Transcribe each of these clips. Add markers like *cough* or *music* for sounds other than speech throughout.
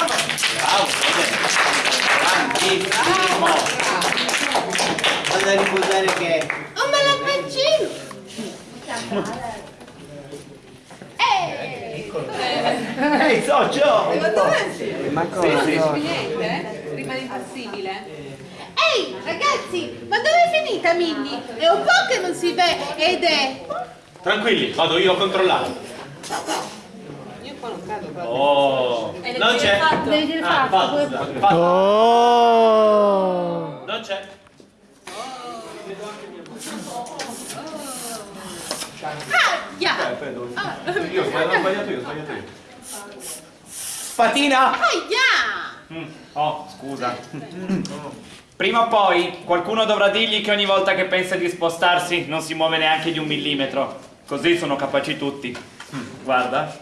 Bravo, bravo, bravo. Vado a ricordare che... Oh, ma la faccino! Ehi, socio! Ma cosa? Niente, rimane impassibile. Ehi, ragazzi, ma dove è finita Minnie? È un po' che non si vede ed è... Tranquilli, vado io a controllare. Io qua non proprio. Oh, E non devi c'è. fatto. Devi dire Ah, fatto. fatto, fatto. Oh! Non c'è. Aia! Io ho sbagliato, ho sbagliato io, ho sbagliato io. Fatina! Aia! Oh, scusa. *laughs* Prima o poi qualcuno dovrà dirgli che ogni volta che pensa di spostarsi non si muove neanche di un millimetro. Così sono capaci tutti. Guarda.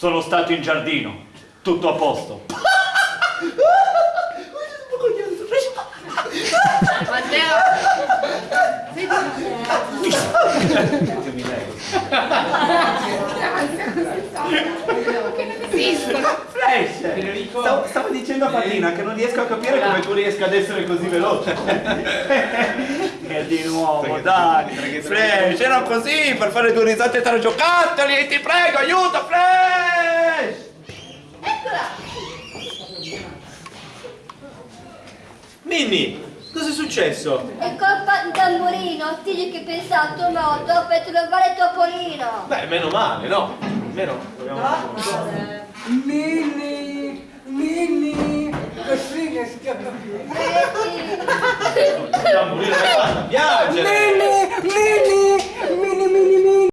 Sono stato in giardino. Tutto a posto. Matteo! Flash! Stavo, stavo dicendo a Fatina che non riesco a capire come tu riesca ad essere così veloce. E di nuovo, dai. Flash, era così per fare due risate tra giocattoli. Ti prego, aiuto, Flash! Minnie, cosa è successo? È colpa di tamburino, digli che pensa a tuo modo per trovare Topolino. Beh, meno male, no? Meno. Mini, mini,